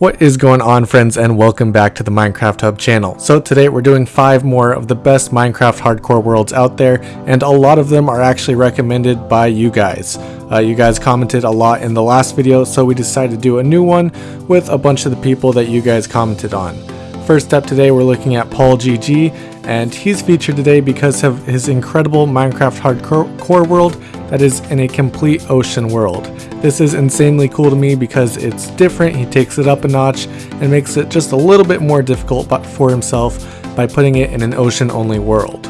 What is going on friends and welcome back to the Minecraft Hub channel. So today we're doing 5 more of the best Minecraft hardcore worlds out there and a lot of them are actually recommended by you guys. Uh, you guys commented a lot in the last video so we decided to do a new one with a bunch of the people that you guys commented on. First up today we're looking at Paul GG and he's featured today because of his incredible Minecraft hardcore world that is in a complete ocean world. This is insanely cool to me because it's different, he takes it up a notch and makes it just a little bit more difficult but for himself by putting it in an ocean only world.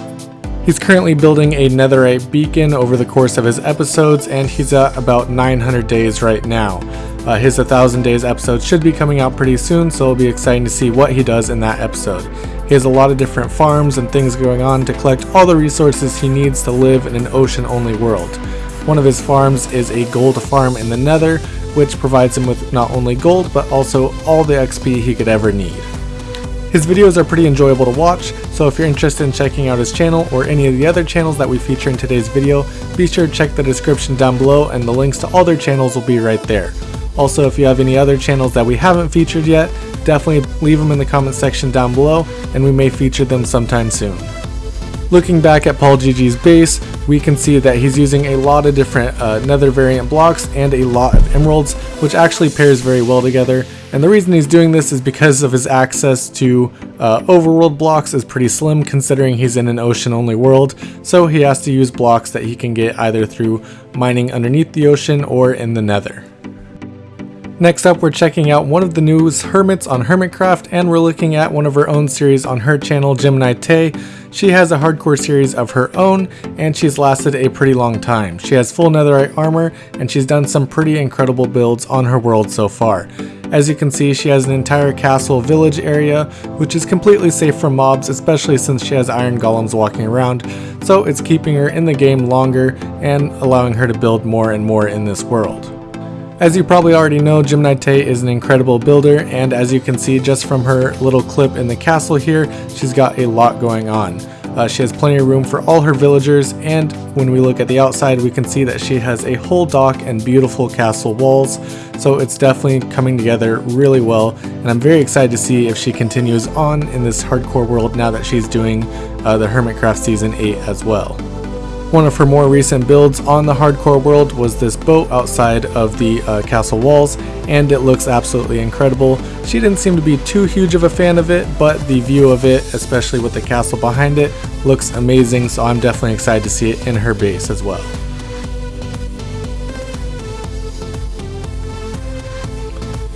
He's currently building a netherite beacon over the course of his episodes and he's at about 900 days right now. Uh, his 1000 days episode should be coming out pretty soon so it'll be exciting to see what he does in that episode. He has a lot of different farms and things going on to collect all the resources he needs to live in an ocean only world. One of his farms is a gold farm in the nether, which provides him with not only gold, but also all the XP he could ever need. His videos are pretty enjoyable to watch, so if you're interested in checking out his channel or any of the other channels that we feature in today's video, be sure to check the description down below and the links to all their channels will be right there. Also, if you have any other channels that we haven't featured yet, definitely leave them in the comment section down below and we may feature them sometime soon. Looking back at Paul GG's base, we can see that he's using a lot of different uh, nether variant blocks and a lot of emeralds, which actually pairs very well together. And the reason he's doing this is because of his access to uh, overworld blocks is pretty slim considering he's in an ocean only world, so he has to use blocks that he can get either through mining underneath the ocean or in the nether. Next up, we're checking out one of the newest hermits on Hermitcraft, and we're looking at one of her own series on her channel, Gemini Tay. She has a hardcore series of her own, and she's lasted a pretty long time. She has full netherite armor, and she's done some pretty incredible builds on her world so far. As you can see, she has an entire castle village area, which is completely safe from mobs, especially since she has iron golems walking around, so it's keeping her in the game longer and allowing her to build more and more in this world. As you probably already know, Gemini Tay is an incredible builder, and as you can see just from her little clip in the castle here, she's got a lot going on. Uh, she has plenty of room for all her villagers, and when we look at the outside, we can see that she has a whole dock and beautiful castle walls, so it's definitely coming together really well, and I'm very excited to see if she continues on in this hardcore world now that she's doing uh, the Hermitcraft Season 8 as well. One of her more recent builds on the hardcore world was this boat outside of the uh, castle walls and it looks absolutely incredible. She didn't seem to be too huge of a fan of it but the view of it, especially with the castle behind it, looks amazing so I'm definitely excited to see it in her base as well.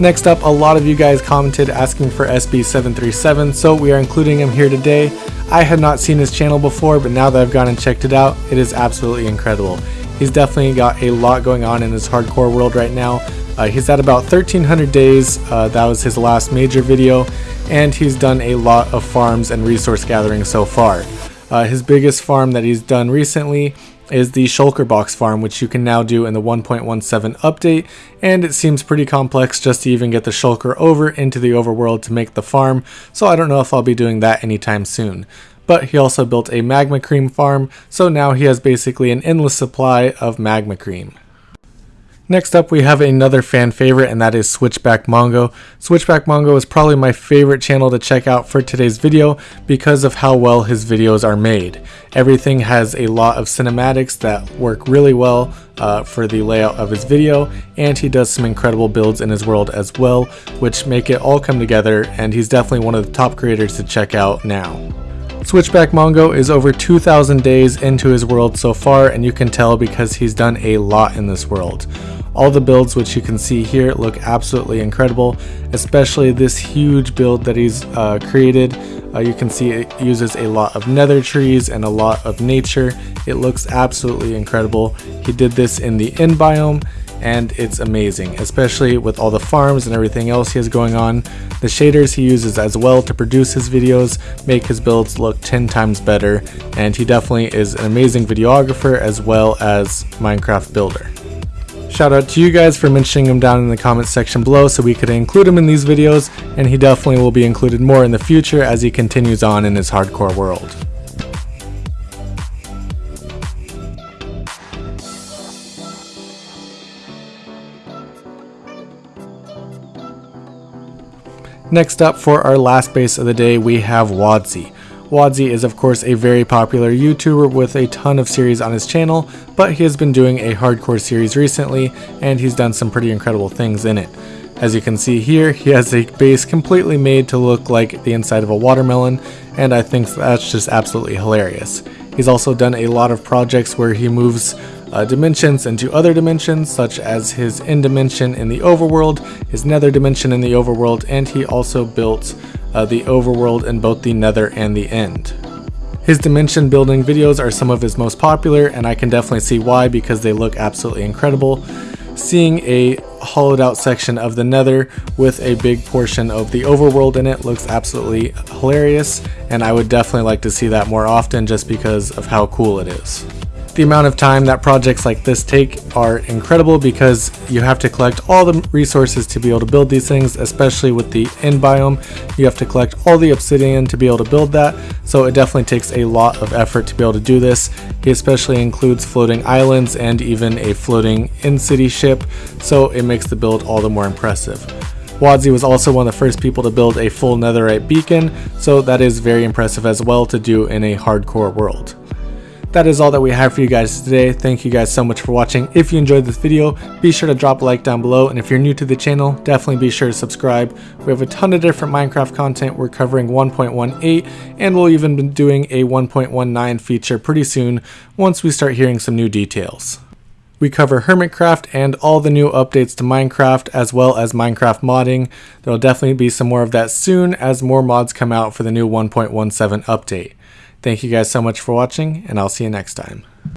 Next up, a lot of you guys commented asking for SB737, so we are including him here today. I had not seen his channel before, but now that I've gone and checked it out, it is absolutely incredible. He's definitely got a lot going on in his hardcore world right now. Uh, he's at about 1300 days, uh, that was his last major video, and he's done a lot of farms and resource gathering so far. Uh, his biggest farm that he's done recently is the Shulker Box farm, which you can now do in the 1.17 update, and it seems pretty complex just to even get the Shulker over into the overworld to make the farm, so I don't know if I'll be doing that anytime soon. But he also built a Magma Cream farm, so now he has basically an endless supply of Magma Cream. Next up we have another fan favorite and that is Switchback Mongo. Switchback Mongo is probably my favorite channel to check out for today's video because of how well his videos are made. Everything has a lot of cinematics that work really well uh, for the layout of his video and he does some incredible builds in his world as well which make it all come together and he's definitely one of the top creators to check out now. Switchback Mongo is over 2,000 days into his world so far and you can tell because he's done a lot in this world. All the builds which you can see here look absolutely incredible, especially this huge build that he's uh, created. Uh, you can see it uses a lot of nether trees and a lot of nature. It looks absolutely incredible. He did this in the end biome and it's amazing, especially with all the farms and everything else he has going on. The shaders he uses as well to produce his videos make his builds look 10 times better, and he definitely is an amazing videographer as well as Minecraft builder. Shout out to you guys for mentioning him down in the comments section below so we could include him in these videos, and he definitely will be included more in the future as he continues on in his hardcore world. Next up for our last base of the day, we have Wadzee. Wadzee is of course a very popular YouTuber with a ton of series on his channel, but he has been doing a hardcore series recently, and he's done some pretty incredible things in it. As you can see here, he has a base completely made to look like the inside of a watermelon, and I think that's just absolutely hilarious. He's also done a lot of projects where he moves uh, dimensions into other dimensions, such as his end dimension in the overworld, his nether dimension in the overworld, and he also built uh, the overworld in both the nether and the end. His dimension building videos are some of his most popular, and I can definitely see why because they look absolutely incredible seeing a hollowed out section of the nether with a big portion of the overworld in it looks absolutely hilarious and I would definitely like to see that more often just because of how cool it is. The amount of time that projects like this take are incredible because you have to collect all the resources to be able to build these things, especially with the end biome. You have to collect all the obsidian to be able to build that, so it definitely takes a lot of effort to be able to do this. He especially includes floating islands and even a floating end city ship, so it makes the build all the more impressive. Wadzee was also one of the first people to build a full netherite beacon, so that is very impressive as well to do in a hardcore world that is all that we have for you guys today. Thank you guys so much for watching. If you enjoyed this video, be sure to drop a like down below. And if you're new to the channel, definitely be sure to subscribe. We have a ton of different Minecraft content. We're covering 1.18 and we'll even be doing a 1.19 feature pretty soon once we start hearing some new details. We cover Hermitcraft and all the new updates to Minecraft as well as Minecraft modding. There will definitely be some more of that soon as more mods come out for the new 1.17 update. Thank you guys so much for watching, and I'll see you next time.